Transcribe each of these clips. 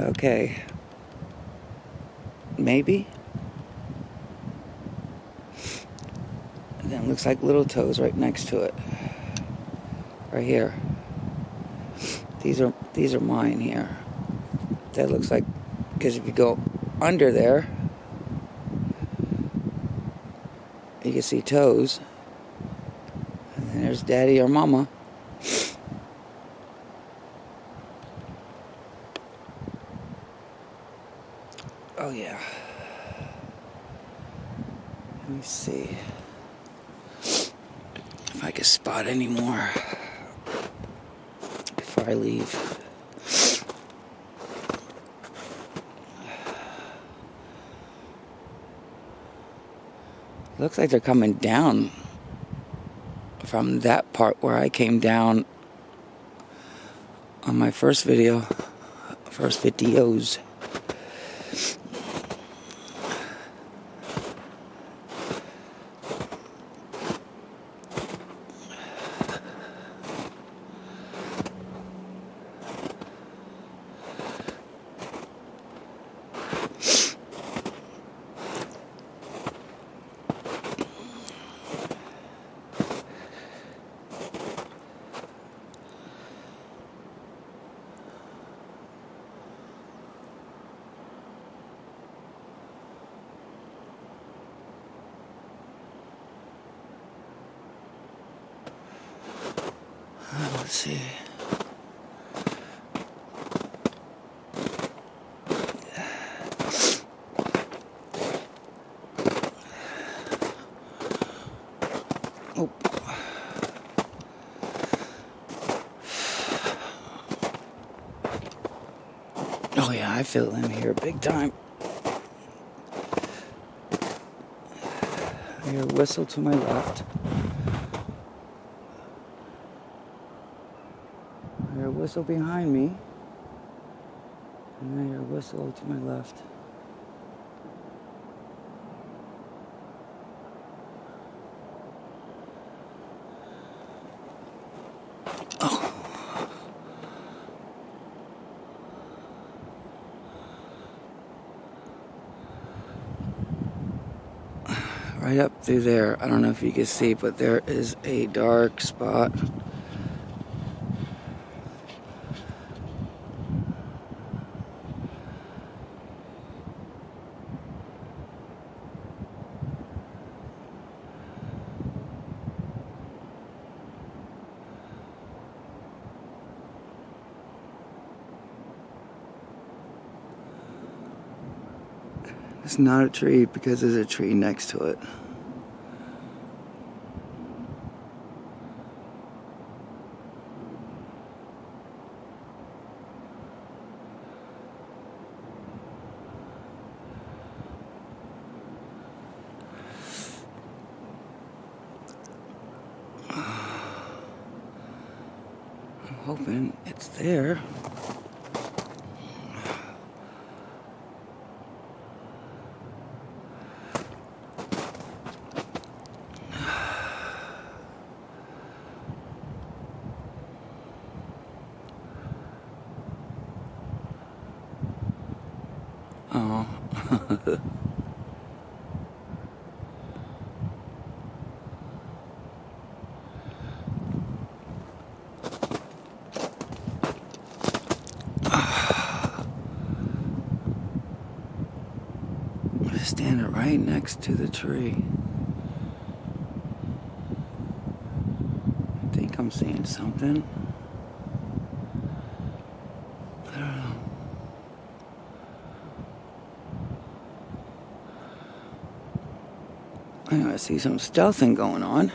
Okay. Maybe. And then looks like little toes right next to it. Right here. These are these are mine here. That looks like because if you go under there, you can see toes. And then there's daddy or mama. Oh yeah. Let me see if I can spot any more before I leave. Looks like they're coming down from that part where I came down on my first video, first videos. Let's see. Oh. Oh yeah, I feel them here big time. I hear a whistle to my left. I hear a whistle behind me. And hear a whistle to my left. Oh. Right up through there, I don't know if you can see, but there is a dark spot. It's not a tree because there's a tree next to it. I'm hoping it's there. Oh. Standing right next to the tree. I think I'm seeing something. I don't know. I I see some stealthing going on.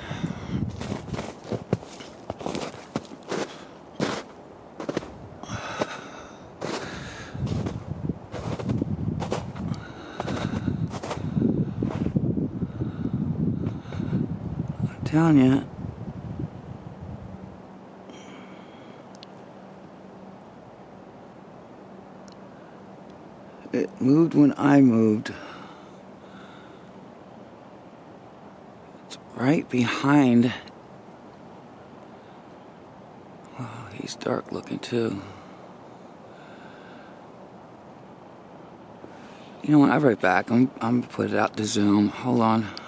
I'm telling you. It moved when I moved. right behind. Oh, he's dark looking too. You know what? I'll be right back. I'm, I'm gonna put it out to Zoom. Hold on.